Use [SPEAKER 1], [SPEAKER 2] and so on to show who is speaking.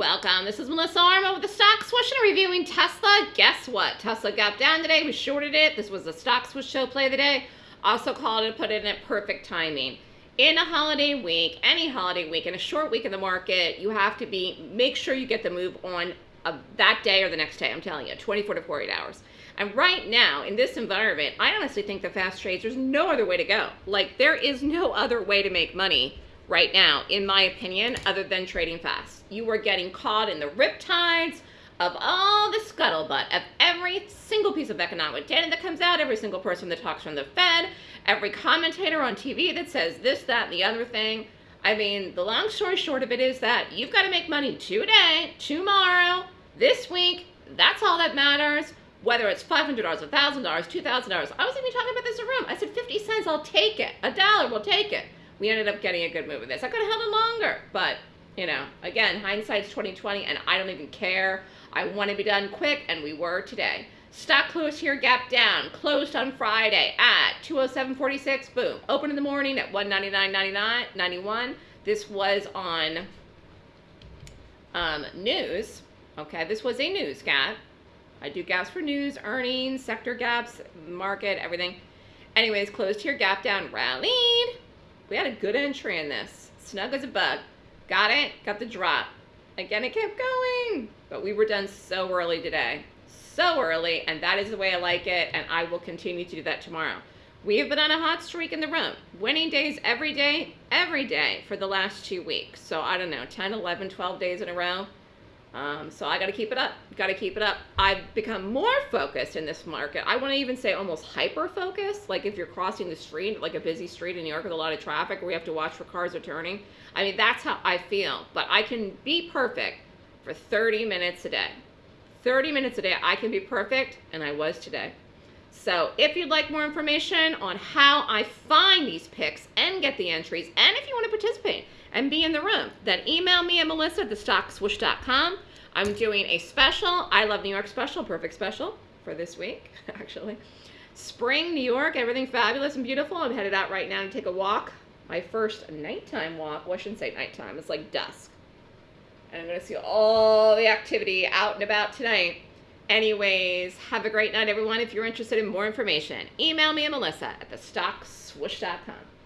[SPEAKER 1] welcome. This is Melissa Armo with the Stock Swoosh and reviewing Tesla. Guess what? Tesla got down today. We shorted it. This was the Stock Swoosh show play of the day. Also called it, put it in at perfect timing. In a holiday week, any holiday week, in a short week in the market, you have to be, make sure you get the move on of that day or the next day. I'm telling you, 24 to 48 hours. And right now, in this environment, I honestly think the fast trades, there's no other way to go. Like, there is no other way to make money right now, in my opinion, other than trading fast. You are getting caught in the riptides of all the scuttlebutt of every single piece of economic data that comes out, every single person that talks from the Fed, every commentator on TV that says this, that, and the other thing. I mean, the long story short of it is that you've got to make money today, tomorrow, this week. That's all that matters. Whether it's $500, $1,000, $2,000. I was even talking about this in a room. I said 50 cents, I'll take it. A dollar, we'll take it we ended up getting a good move with this. I could have held it longer, but you know, again, hindsight's 2020, and I don't even care. I want to be done quick, and we were today. Stock closed here, gap down. Closed on Friday at 207.46. Boom. Open in the morning at 199.91. This was on um, news. Okay, this was a news gap. I do gaps for news, earnings, sector gaps, market, everything. Anyways, closed here, gap down, rallied. We had a good entry in this. Snug as a bug. Got it. Got the drop. Again, it kept going. But we were done so early today. So early. And that is the way I like it. And I will continue to do that tomorrow. We have been on a hot streak in the room. Winning days every day, every day for the last two weeks. So I don't know, 10, 11, 12 days in a row. Um, so I got to keep it up. Got to keep it up. I've become more focused in this market. I want to even say almost hyper focused. Like if you're crossing the street, like a busy street in New York with a lot of traffic, where we have to watch for cars are turning. I mean, that's how I feel. But I can be perfect for 30 minutes a day. 30 minutes a day, I can be perfect, and I was today. So if you'd like more information on how I find these picks and get the entries, and if you want to participate, and be in the room, then email me at melissa at thestockswoosh.com. I'm doing a special, I Love New York special, perfect special for this week, actually. Spring, New York, everything fabulous and beautiful. I'm headed out right now to take a walk. My first nighttime walk. Well, I shouldn't say nighttime. It's like dusk. And I'm going to see all the activity out and about tonight. Anyways, have a great night, everyone. If you're interested in more information, email me at melissa at thestockswoosh.com.